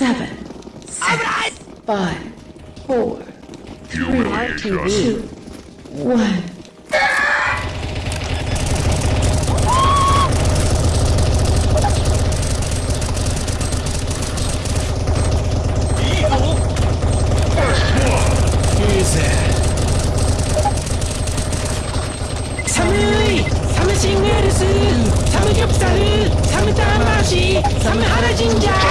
seven, six, five, four, three, two, one. サムシングエルスサムギョプサルサムターンマーシーサムハラ神社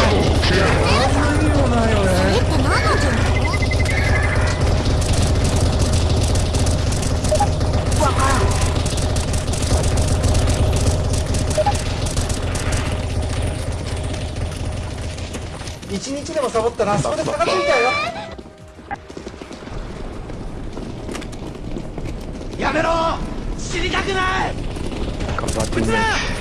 一日でもサボったらそこで差がついちゃうよ。やめろ！死にたくない！頑張ってね。オッ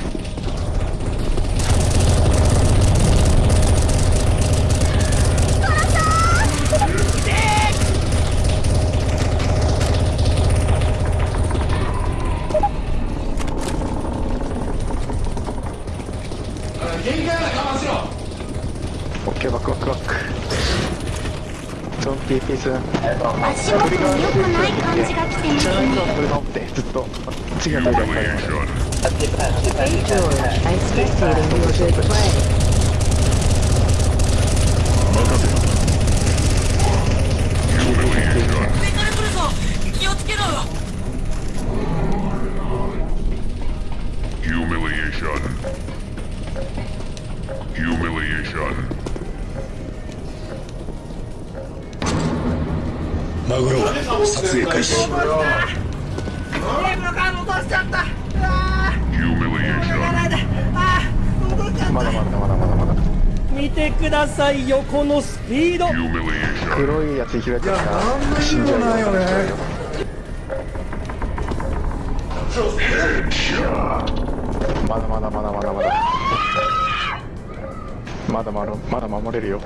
ケーバックバック。バックゾンピーピース。足元に良くない感じが来てますね。はこれ守ってずっと違うところに I spectating your good. Play. マグロ撮影開始。まだまだまだまだまだ見てくださいよこのスピード。黒いやつ開いちゃった。死んじゃうないよね。まだまだまだまだ。まだまだまだ守れるよ。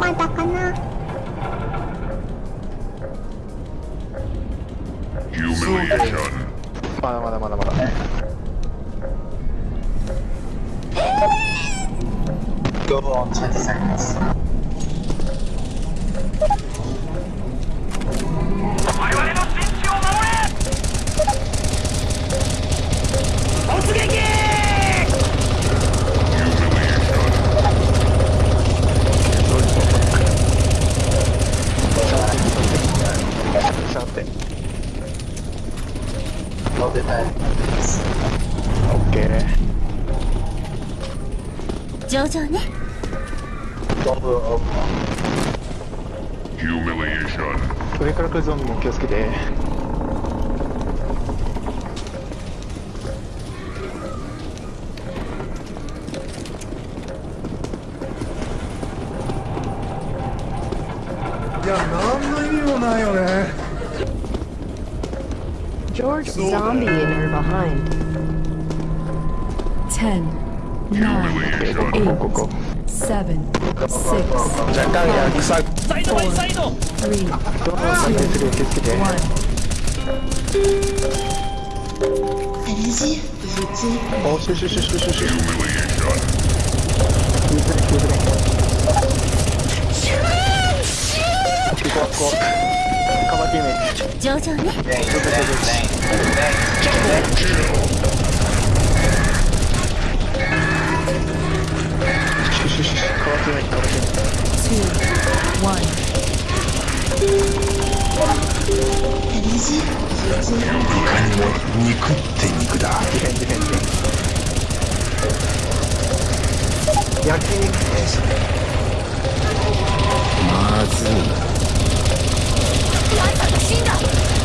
まだかな Humiliation. まだまだまだまだ Go on 20 seconds. のデザインな OK 上々ね。どん Humiliation から来るゾンビも気をつけて。いや何の意味もないよね。George so Zombie in her behind. Ten, nine, eight, go, go, go, seven, six, five, four, three, two, one. Allez-y, vas-y. Oh, si, si, si, si, si, si. Shoot! Shoot! Shoot! にも肉って肉だ焼き肉定食まずいなが死んだ。